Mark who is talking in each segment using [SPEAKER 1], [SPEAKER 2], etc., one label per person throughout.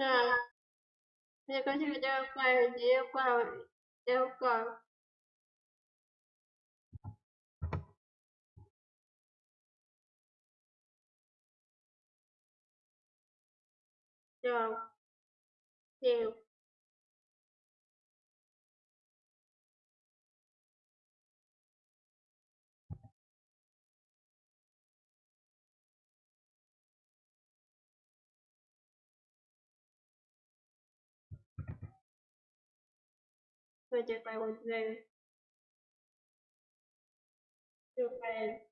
[SPEAKER 1] 下也根据这块以及范围结果。就就再接再问，就再。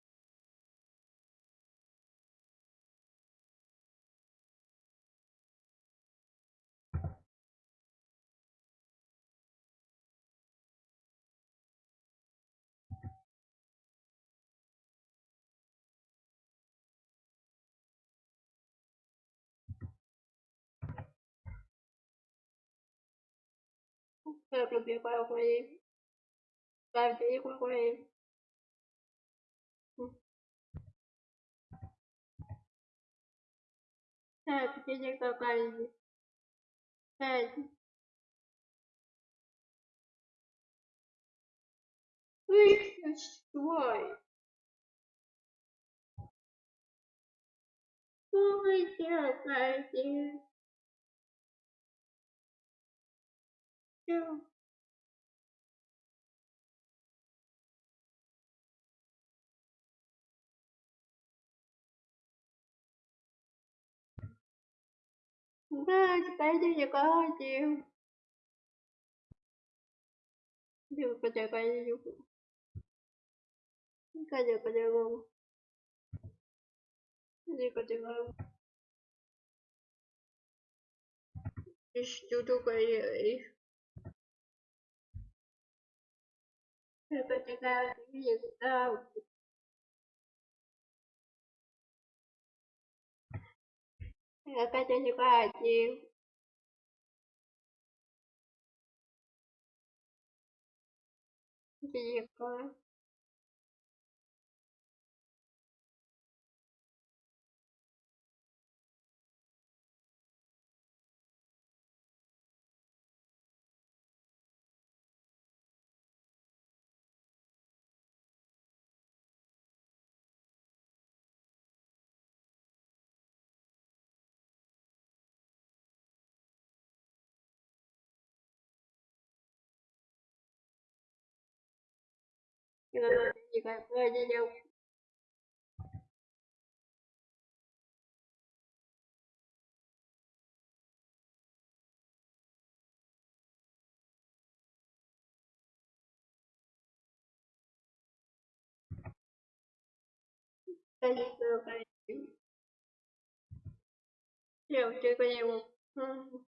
[SPEAKER 1] Pero los videojuegos, güey. La película, güey. Так, денег добавили. Так. Выключить твой. Ой, я Yeah. Да, теперь далеко один. Бил потекай Не Кадя по-другому. Иди по-другому. Ищу только их. cái những cái gì đâu là ta cho như qua chiều chiều qua 这个东西可以，不嗯。